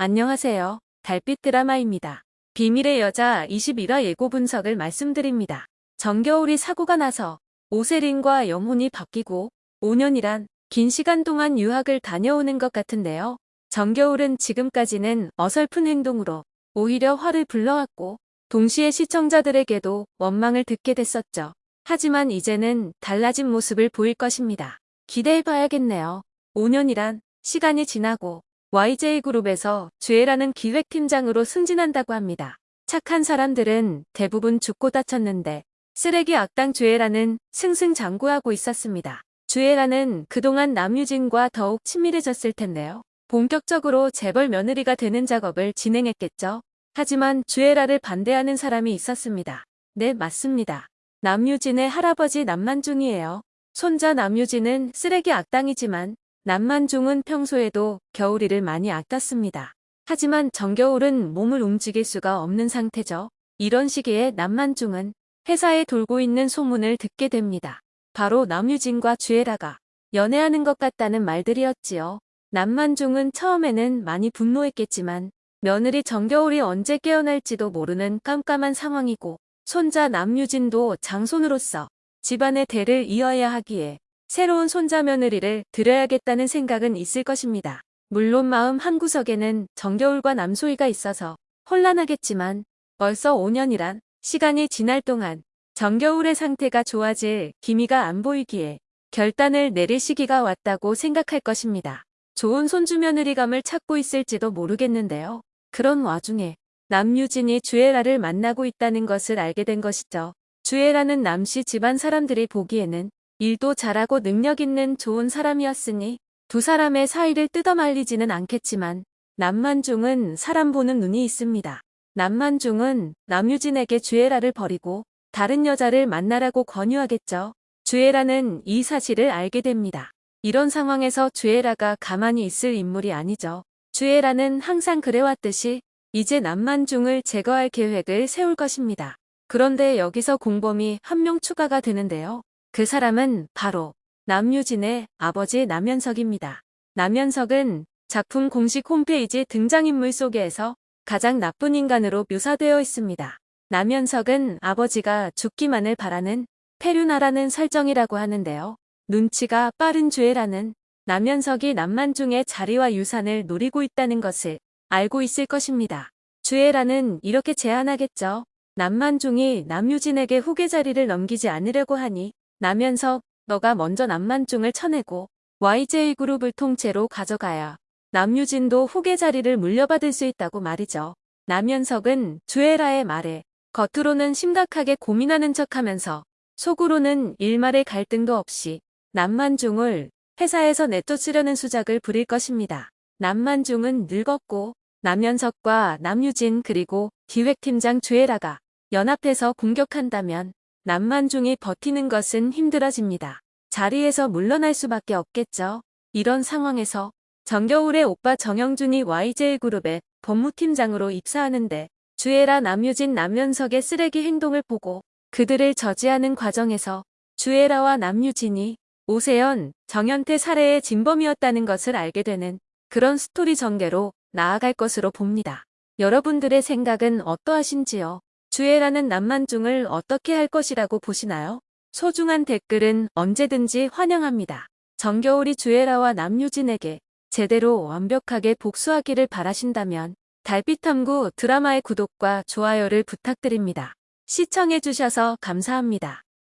안녕하세요. 달빛 드라마입니다. 비밀의 여자 21화 예고 분석을 말씀드립니다. 정겨울이 사고가 나서 오세린과 영혼이 바뀌고 5년이란 긴 시간 동안 유학을 다녀오는 것 같은데요. 정겨울은 지금까지는 어설픈 행동으로 오히려 화를 불러왔고 동시에 시청자들에게도 원망을 듣게 됐었죠. 하지만 이제는 달라진 모습을 보일 것입니다. 기대해봐야겠네요. 5년이란 시간이 지나고 YJ그룹에서 주애라는 기획팀장으로 승진한다고 합니다. 착한 사람들은 대부분 죽고 다쳤는데 쓰레기 악당 주애라는 승승장구하고 있었습니다. 주애라는 그동안 남유진과 더욱 친밀해졌을 텐데요. 본격적으로 재벌 며느리가 되는 작업을 진행했겠죠. 하지만 주애라를 반대하는 사람이 있었습니다. 네, 맞습니다. 남유진의 할아버지 남만중이에요. 손자 남유진은 쓰레기 악당이지만 남만중은 평소에도 겨울이를 많이 아꼈습니다. 하지만 정겨울은 몸을 움직일 수가 없는 상태죠. 이런 시기에 남만중은 회사에 돌고 있는 소문을 듣게 됩니다. 바로 남유진과 주애라가 연애하는 것 같다는 말들이었지요. 남만중은 처음에는 많이 분노했겠지만 며느리 정겨울이 언제 깨어날지도 모르는 깜깜한 상황이고 손자 남유진도 장손으로서 집안의 대를 이어야 하기에 새로운 손자 며느리를 들여야겠다는 생각은 있을 것입니다. 물론 마음 한구석에는 정겨울과 남소희가 있어서 혼란하겠지만 벌써 5년이란 시간이 지날 동안 정겨울의 상태가 좋아질 기미가 안 보이기에 결단을 내릴 시기가 왔다고 생각할 것입니다. 좋은 손주 며느리감을 찾고 있을지도 모르겠는데요. 그런 와중에 남유진이 주애라를 만나고 있다는 것을 알게 된 것이죠. 주애라는 남씨 집안 사람들이 보기에는 일도 잘하고 능력 있는 좋은 사람이었으니 두 사람의 사이를 뜯어말리지는 않겠지만 남만중은 사람 보는 눈이 있습니다. 남만중은 남유진에게 주애라를 버리고 다른 여자를 만나라고 권유하겠죠. 주애라는 이 사실을 알게 됩니다. 이런 상황에서 주애라가 가만히 있을 인물이 아니죠. 주애라는 항상 그래왔듯이 이제 남만중을 제거할 계획을 세울 것입니다. 그런데 여기서 공범이 한 명 추가가 되는데요. 그 사람은 바로 남유진의 아버지 남현석입니다. 남현석은 작품 공식 홈페이지 등장인물 속에서 가장 나쁜 인간으로 묘사되어 있습니다. 남현석은 아버지가 죽기만을 바라는 페류나라는 설정이라고 하는데요. 눈치가 빠른 주애라는 남현석이 남만중의 자리와 유산을 노리고 있다는 것을 알고 있을 것입니다. 주애라는 이렇게 제안하겠죠. 남만중이 남유진에게 후계 자리를 넘기지 않으려고 하니 남현석, 너가 먼저 남만중을 쳐내고 YJ그룹을 통째로 가져가야 남유진도 후계 자리를 물려받을 수 있다고 말이죠. 남현석은 주애라의 말에 겉으로는 심각하게 고민하는 척하면서 속으로는 일말의 갈등도 없이 남만중을 회사에서 내쫓으려는 수작을 부릴 것입니다. 남만중은 늙었고 남현석과 남유진 그리고 기획팀장 주애라가 연합해서 공격한다면 남만중이 버티는 것은 힘들어집니다. 자리에서 물러날 수밖에 없겠죠. 이런 상황에서 정겨울의 오빠 정영준이 YJ그룹의 법무팀장으로 입사하는데 주애라 남유진 남연석의 쓰레기 행동을 보고 그들을 저지하는 과정에서 주애라와 남유진이 오세연, 정현태 살해의 진범이었다는 것을 알게 되는 그런 스토리 전개로 나아갈 것으로 봅니다. 여러분들의 생각은 어떠하신지요? 주애라는 남만중을 어떻게 할 것이라고 보시나요? 소중한 댓글은 언제든지 환영합니다. 정겨울이 주애라와 남유진에게 제대로 완벽하게 복수하기를 바라신다면 달빛탐구 드라마의 구독과 좋아요를 부탁드립니다. 시청해주셔서 감사합니다.